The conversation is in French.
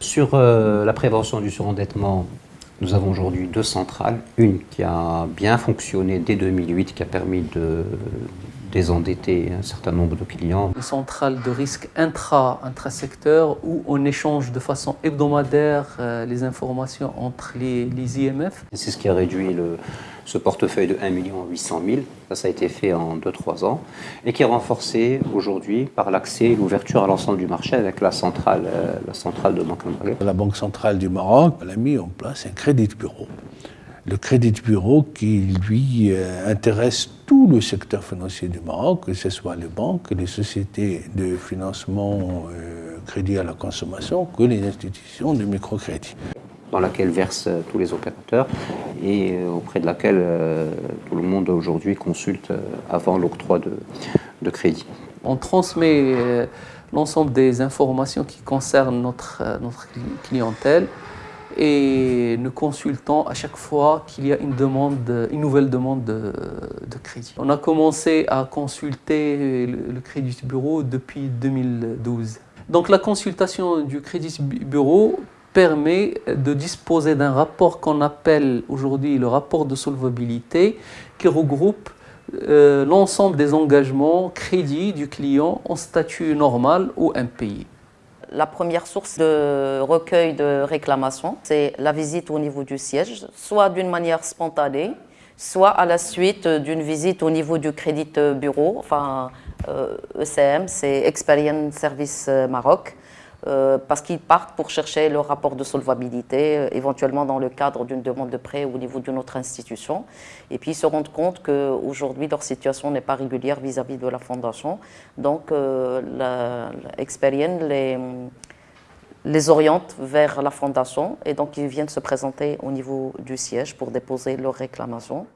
Sur euh, la prévention du surendettement, nous avons aujourd'hui deux centrales. Une qui a bien fonctionné dès 2008, qui a permis de désendetter un certain nombre de clients. Une centrale de risque intra, intra-secteur où on échange de façon hebdomadaire euh, les informations entre les, les IMF. C'est ce qui a réduit le, ce portefeuille de 1 800 000. Ça, ça a été fait en 2-3 ans et qui est renforcé aujourd'hui par l'accès et l'ouverture à l'ensemble du marché avec la centrale, euh, la centrale de Banque La Banque centrale du Maroc a mis en place un crédit bureau le crédit bureau qui, lui, euh, intéresse tout le secteur financier du Maroc, que ce soit les banques, les sociétés de financement euh, crédit à la consommation, que les institutions de microcrédit. Dans laquelle versent euh, tous les opérateurs et auprès de laquelle tout le monde aujourd'hui consulte avant l'octroi de, de crédit. On transmet l'ensemble des informations qui concernent notre, notre clientèle et nous consultons à chaque fois qu'il y a une, demande, une nouvelle demande de, crédit. On a commencé à consulter le, crédit bureau depuis 2012. Donc la consultation du crédit bureau permet de disposer d'un rapport qu'on appelle aujourd'hui le rapport de solvabilité qui regroupe euh, l'ensemble des engagements crédits du client en statut normal ou impayé. La première source de recueil de réclamations, c'est la visite au niveau du siège, soit d'une manière spontanée, soit à la suite d'une visite au niveau du crédit bureau, enfin ECM, euh, e c'est Experience Service Maroc, euh, parce qu'ils partent pour chercher le rapport de solvabilité, euh, éventuellement dans le cadre d'une demande de prêt au niveau d'une autre institution. Et puis ils se rendent compte qu'aujourd'hui, leur situation n'est pas régulière vis-à-vis de la fondation. Donc, euh, les, les oriente vers la fondation et donc ils viennent se présenter au niveau du siège pour déposer leur réclamation.